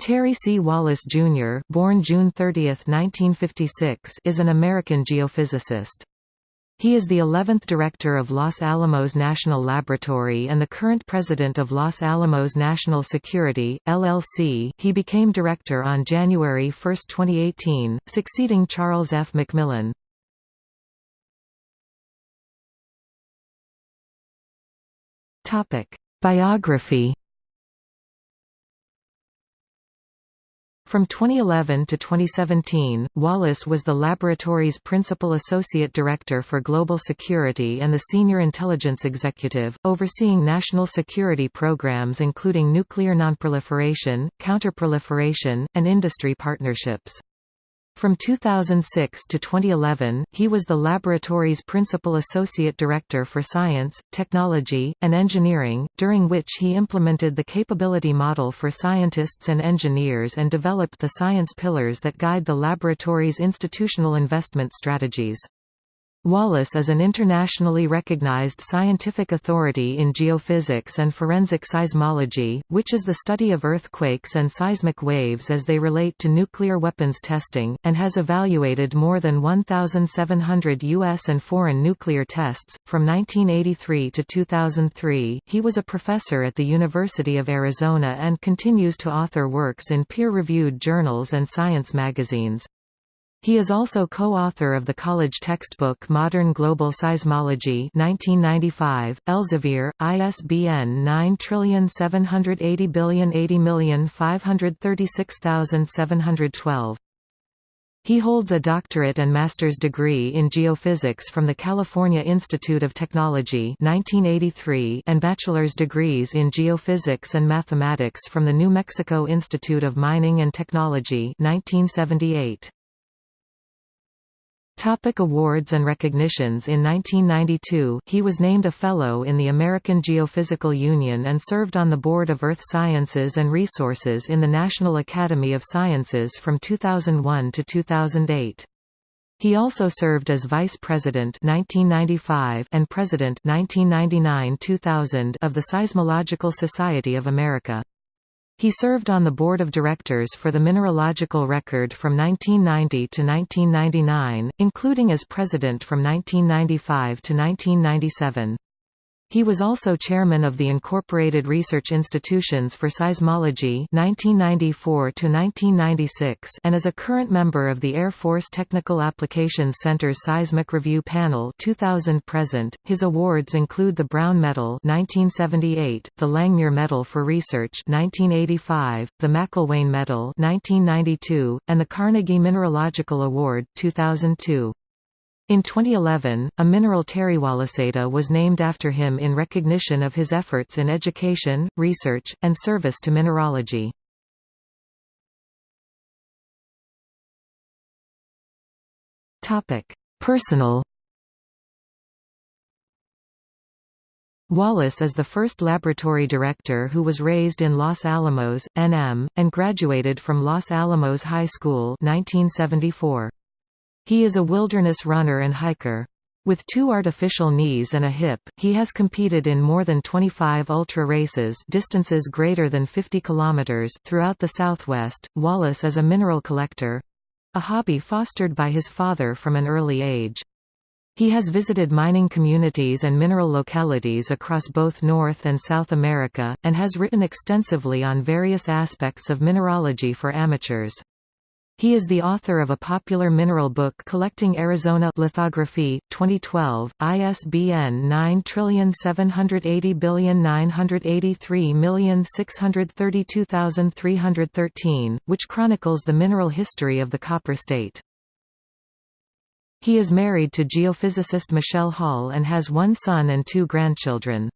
Terry C. Wallace, Jr. born June 30, 1956, is an American geophysicist. He is the 11th director of Los Alamos National Laboratory and the current president of Los Alamos National Security, LLC. He became director on January 1, 2018, succeeding Charles F. McMillan. Biography From 2011 to 2017, Wallace was the laboratory's principal associate director for global security and the senior intelligence executive, overseeing national security programs including nuclear nonproliferation, counterproliferation, and industry partnerships. From 2006 to 2011, he was the laboratory's principal associate director for science, technology, and engineering, during which he implemented the capability model for scientists and engineers and developed the science pillars that guide the laboratory's institutional investment strategies. Wallace is an internationally recognized scientific authority in geophysics and forensic seismology, which is the study of earthquakes and seismic waves as they relate to nuclear weapons testing, and has evaluated more than 1,700 U.S. and foreign nuclear tests. From 1983 to 2003, he was a professor at the University of Arizona and continues to author works in peer reviewed journals and science magazines. He is also co-author of the college textbook Modern Global Seismology 1995, Elsevier, ISBN 9780805366712. He holds a doctorate and master's degree in geophysics from the California Institute of Technology 1983 and bachelor's degrees in geophysics and mathematics from the New Mexico Institute of Mining and Technology 1978. Topic awards and recognitions In 1992, he was named a Fellow in the American Geophysical Union and served on the Board of Earth Sciences and Resources in the National Academy of Sciences from 2001 to 2008. He also served as Vice President 1995 and President 1999-2000 of the Seismological Society of America. He served on the board of directors for the Mineralogical Record from 1990 to 1999, including as president from 1995 to 1997. He was also chairman of the Incorporated Research Institutions for Seismology 1994 and is a current member of the Air Force Technical Applications Center's Seismic Review Panel 2000 present. His awards include the Brown Medal 1978, the Langmuir Medal for Research 1985, the Macelwane Medal 1992, and the Carnegie Mineralogical Award 2002. In 2011, a mineral terrywallaceite was named after him in recognition of his efforts in education, research, and service to mineralogy. Personal Wallace is the first laboratory director who was raised in Los Alamos, NM, and graduated from Los Alamos High School 1974. He is a wilderness runner and hiker. With two artificial knees and a hip, he has competed in more than 25 ultra races distances greater than 50 kilometers throughout the Southwest. Wallace is a mineral collector—a hobby fostered by his father from an early age. He has visited mining communities and mineral localities across both North and South America, and has written extensively on various aspects of mineralogy for amateurs. He is the author of a popular mineral book collecting Arizona Lithographie, 2012, ISBN 9780983632313, which chronicles the mineral history of the copper state. He is married to geophysicist Michelle Hall and has one son and two grandchildren.